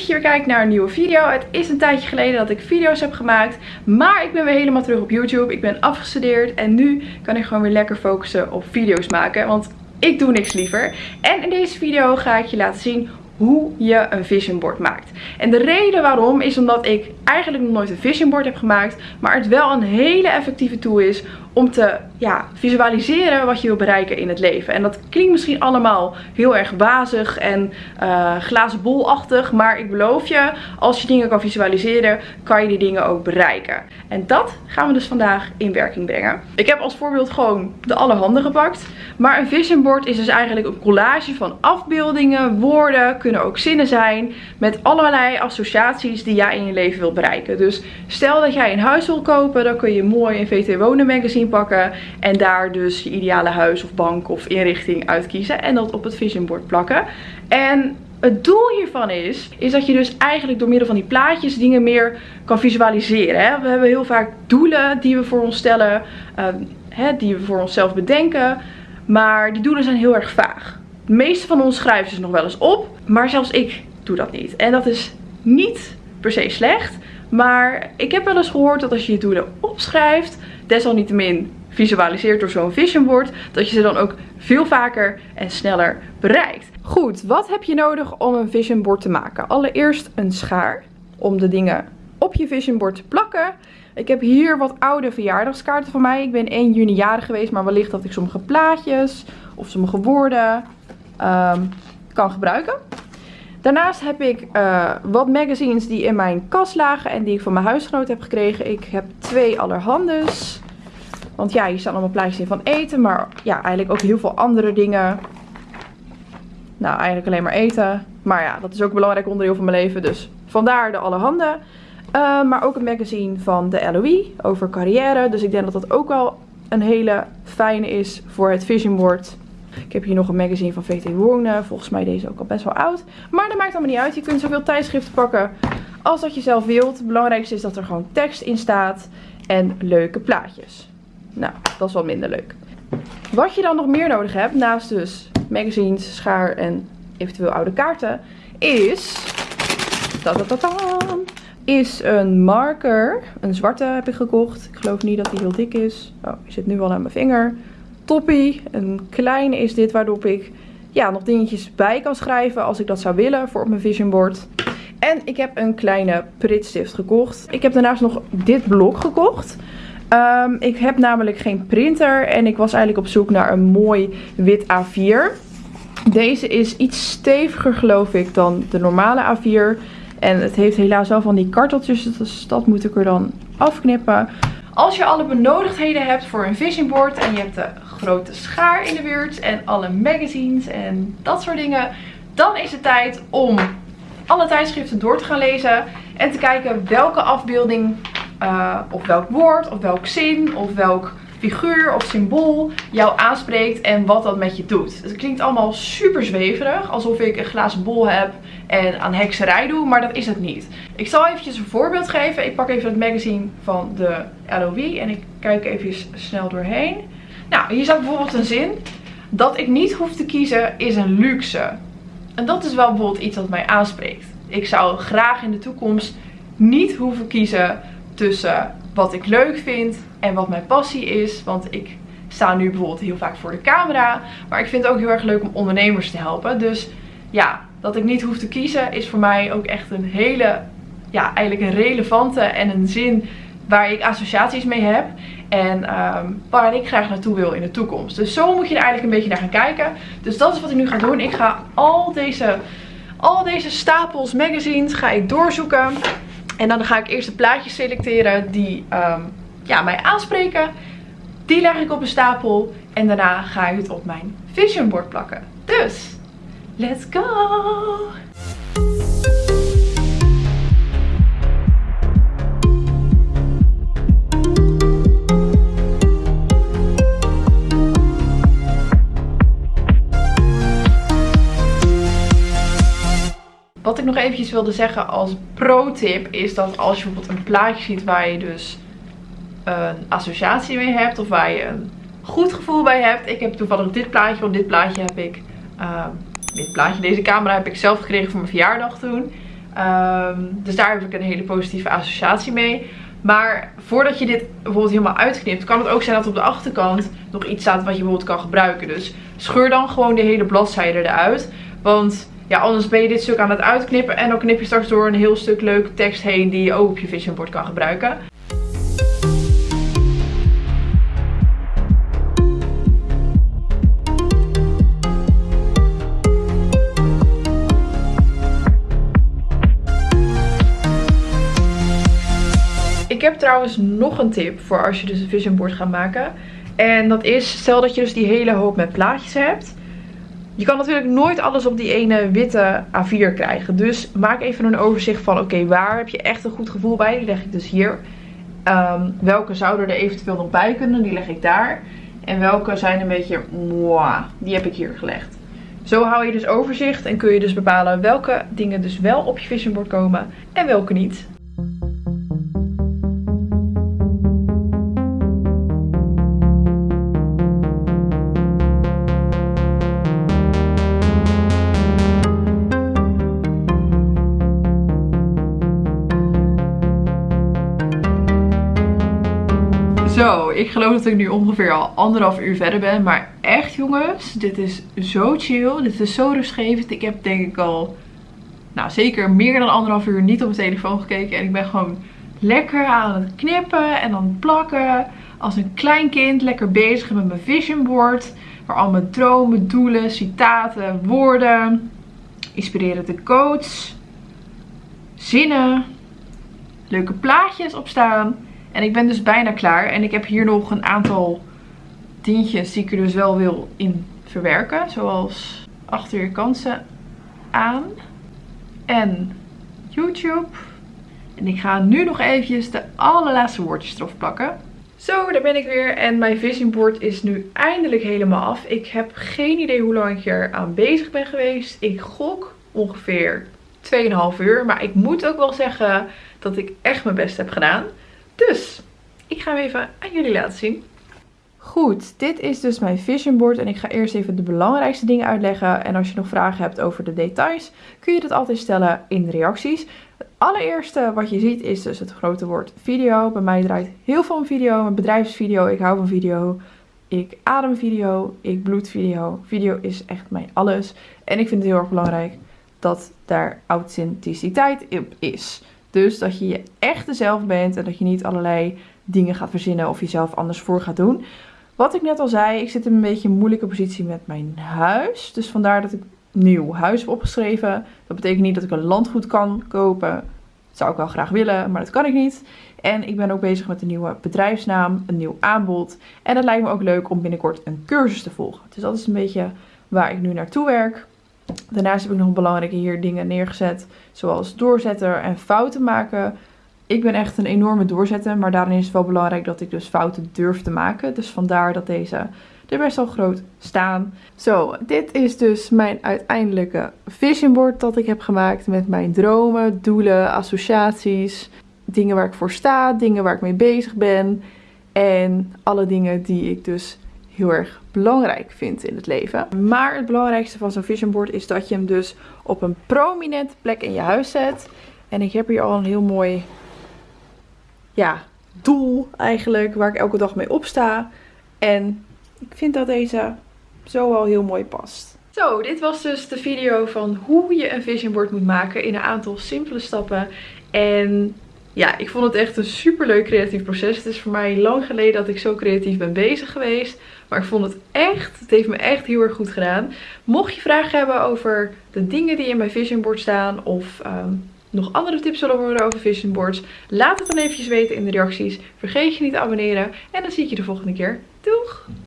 dat je weer kijkt naar een nieuwe video. Het is een tijdje geleden dat ik video's heb gemaakt, maar ik ben weer helemaal terug op YouTube. Ik ben afgestudeerd en nu kan ik gewoon weer lekker focussen op video's maken, want ik doe niks liever. En in deze video ga ik je laten zien hoe je een vision board maakt. En de reden waarom is omdat ik eigenlijk nog nooit een vision board heb gemaakt, maar het wel een hele effectieve tool is om te ja, visualiseren wat je wil bereiken in het leven. En dat klinkt misschien allemaal heel erg wazig en uh, glazen bolachtig. Maar ik beloof je, als je dingen kan visualiseren, kan je die dingen ook bereiken. En dat gaan we dus vandaag in werking brengen. Ik heb als voorbeeld gewoon de allerhande gepakt. Maar een vision board is dus eigenlijk een collage van afbeeldingen, woorden, kunnen ook zinnen zijn. Met allerlei associaties die jij in je leven wilt bereiken. Dus stel dat jij een huis wil kopen, dan kun je mooi een VT Wonen magazine pakken. En daar dus je ideale huis of bank of inrichting uitkiezen. En dat op het vision board plakken. En het doel hiervan is, is dat je dus eigenlijk door middel van die plaatjes dingen meer kan visualiseren. Hè? We hebben heel vaak doelen die we voor ons stellen, ehm, hè, die we voor onszelf bedenken. Maar die doelen zijn heel erg vaag. De meeste van ons schrijven ze nog wel eens op, maar zelfs ik doe dat niet. En dat is niet per se slecht. Maar ik heb wel eens gehoord dat als je je doelen opschrijft, desalniettemin visualiseert door zo'n vision board, dat je ze dan ook veel vaker en sneller bereikt. Goed, wat heb je nodig om een vision board te maken? Allereerst een schaar om de dingen op je vision board te plakken. Ik heb hier wat oude verjaardagskaarten van mij. Ik ben 1 juni jarig geweest, maar wellicht dat ik sommige plaatjes of sommige woorden um, kan gebruiken. Daarnaast heb ik uh, wat magazines die in mijn kast lagen en die ik van mijn huisgenoot heb gekregen. Ik heb twee allerhandes. Want ja, hier staan allemaal plaatjes in van eten, maar ja, eigenlijk ook heel veel andere dingen. Nou, eigenlijk alleen maar eten. Maar ja, dat is ook een belangrijk onderdeel van mijn leven, dus vandaar de allerhande. Uh, maar ook een magazine van de LOE over carrière. Dus ik denk dat dat ook wel een hele fijne is voor het vision board. Ik heb hier nog een magazine van VT Wonen. Volgens mij deze ook al best wel oud. Maar dat maakt allemaal niet uit. Je kunt zoveel tijdschriften pakken als dat je zelf wilt. Het belangrijkste is dat er gewoon tekst in staat. En leuke plaatjes. Nou, dat is wel minder leuk. Wat je dan nog meer nodig hebt, naast dus magazines, schaar en eventueel oude kaarten, is... Is een marker. Een zwarte heb ik gekocht. Ik geloof niet dat die heel dik is. Oh, die zit nu al aan mijn vinger toppie. Een klein is dit waarop ik ja, nog dingetjes bij kan schrijven als ik dat zou willen voor op mijn vision board. En ik heb een kleine pritstift gekocht. Ik heb daarnaast nog dit blok gekocht. Um, ik heb namelijk geen printer en ik was eigenlijk op zoek naar een mooi wit A4. Deze is iets steviger geloof ik dan de normale A4. En het heeft helaas wel van die karteltjes, dus dat moet ik er dan afknippen. Als je alle benodigdheden hebt voor een vision board en je hebt de grote schaar in de buurt en alle magazines en dat soort dingen, dan is het tijd om alle tijdschriften door te gaan lezen en te kijken welke afbeelding uh, of welk woord of welk zin of welk figuur of symbool jou aanspreekt en wat dat met je doet. Het klinkt allemaal super zweverig, alsof ik een glazen bol heb en aan hekserij doe, maar dat is het niet. Ik zal eventjes een voorbeeld geven. Ik pak even het magazine van de LOE en ik kijk even snel doorheen. Nou, hier staat bijvoorbeeld een zin. Dat ik niet hoef te kiezen is een luxe. En dat is wel bijvoorbeeld iets wat mij aanspreekt. Ik zou graag in de toekomst niet hoeven kiezen tussen wat ik leuk vind en wat mijn passie is. Want ik sta nu bijvoorbeeld heel vaak voor de camera. Maar ik vind het ook heel erg leuk om ondernemers te helpen. Dus ja, dat ik niet hoef te kiezen is voor mij ook echt een hele, ja, eigenlijk een relevante en een zin waar ik associaties mee heb. En waar ik graag naartoe wil in de toekomst. Dus zo moet je er eigenlijk een beetje naar gaan kijken. Dus dat is wat ik nu ga doen. Ik ga al deze, al deze stapels magazines ga ik doorzoeken. En dan ga ik eerst de plaatjes selecteren die um, ja, mij aanspreken. Die leg ik op een stapel. En daarna ga ik het op mijn vision board plakken. Dus, let's go! Ik nog eventjes wilde zeggen als pro-tip is dat als je bijvoorbeeld een plaatje ziet waar je dus een associatie mee hebt of waar je een goed gevoel bij hebt. Ik heb toevallig dit plaatje, want dit plaatje heb ik uh, dit plaatje, deze camera heb ik zelf gekregen voor mijn verjaardag toen. Ehm, dus daar heb ik een hele positieve associatie mee. Maar voordat je dit bijvoorbeeld helemaal uitknipt, kan het ook zijn dat op de achterkant nog iets staat wat je bijvoorbeeld kan gebruiken. Dus scheur dan gewoon de hele bladzijde eruit. Want ja, anders ben je dit stuk aan het uitknippen en dan knip je straks door een heel stuk leuke tekst heen die je ook op je vision board kan gebruiken. Ik heb trouwens nog een tip voor als je dus een vision board gaat maken. En dat is, stel dat je dus die hele hoop met plaatjes hebt. Je kan natuurlijk nooit alles op die ene witte A4 krijgen. Dus maak even een overzicht van, oké, waar heb je echt een goed gevoel bij? Die leg ik dus hier. Um, welke zouden er eventueel nog bij kunnen? Die leg ik daar. En welke zijn een beetje, mwah, die heb ik hier gelegd. Zo hou je dus overzicht en kun je dus bepalen welke dingen dus wel op je vision board komen en welke niet. Ik geloof dat ik nu ongeveer al anderhalf uur verder ben. Maar echt jongens, dit is zo chill. Dit is zo rustgevend. Ik heb denk ik al, nou zeker meer dan anderhalf uur niet op mijn telefoon gekeken. En ik ben gewoon lekker aan het knippen en dan plakken. Als een klein kind lekker bezig met mijn vision board. Waar al mijn dromen, doelen, citaten, woorden, inspirerende quotes, zinnen, leuke plaatjes op staan. En ik ben dus bijna klaar. En ik heb hier nog een aantal dingetjes die ik er dus wel wil in verwerken. Zoals achter kansen aan. En YouTube. En ik ga nu nog eventjes de allerlaatste woordjes erop plakken. Zo, daar ben ik weer. En mijn vision board is nu eindelijk helemaal af. Ik heb geen idee hoe lang ik hier aan bezig ben geweest. Ik gok ongeveer 2,5 uur. Maar ik moet ook wel zeggen dat ik echt mijn best heb gedaan. Dus ik ga hem even aan jullie laten zien. Goed, dit is dus mijn vision board en ik ga eerst even de belangrijkste dingen uitleggen. En als je nog vragen hebt over de details, kun je dat altijd stellen in de reacties. Het allereerste wat je ziet is dus het grote woord video. Bij mij draait heel veel om video, mijn bedrijfsvideo, ik hou van video. Ik adem video, ik bloed video. Video is echt mijn alles. En ik vind het heel erg belangrijk dat daar authenticiteit op is. Dus dat je je echt zelf bent en dat je niet allerlei dingen gaat verzinnen of jezelf anders voor gaat doen. Wat ik net al zei, ik zit in een beetje een moeilijke positie met mijn huis. Dus vandaar dat ik nieuw huis heb opgeschreven. Dat betekent niet dat ik een landgoed kan kopen. Dat zou ik wel graag willen, maar dat kan ik niet. En ik ben ook bezig met een nieuwe bedrijfsnaam, een nieuw aanbod. En het lijkt me ook leuk om binnenkort een cursus te volgen. Dus dat is een beetje waar ik nu naartoe werk. Daarnaast heb ik nog belangrijke hier dingen neergezet, zoals doorzetten en fouten maken. Ik ben echt een enorme doorzetter, maar daarin is het wel belangrijk dat ik dus fouten durf te maken. Dus vandaar dat deze er best wel groot staan. Zo, dit is dus mijn uiteindelijke vision board dat ik heb gemaakt met mijn dromen, doelen, associaties, dingen waar ik voor sta, dingen waar ik mee bezig ben en alle dingen die ik dus heel erg belangrijk vind in het leven. Maar het belangrijkste van zo'n vision board is dat je hem dus op een prominente plek in je huis zet. En ik heb hier al een heel mooi ja, doel eigenlijk waar ik elke dag mee opsta. En ik vind dat deze zo al heel mooi past. Zo, dit was dus de video van hoe je een vision board moet maken in een aantal simpele stappen. En ja, ik vond het echt een super leuk creatief proces. Het is voor mij lang geleden dat ik zo creatief ben bezig geweest. Maar ik vond het echt, het heeft me echt heel erg goed gedaan. Mocht je vragen hebben over de dingen die in mijn vision board staan of ehm, nog andere tips willen horen over vision boards, laat het dan eventjes weten in de reacties. Vergeet je niet te abonneren en dan zie ik je de volgende keer. Doeg!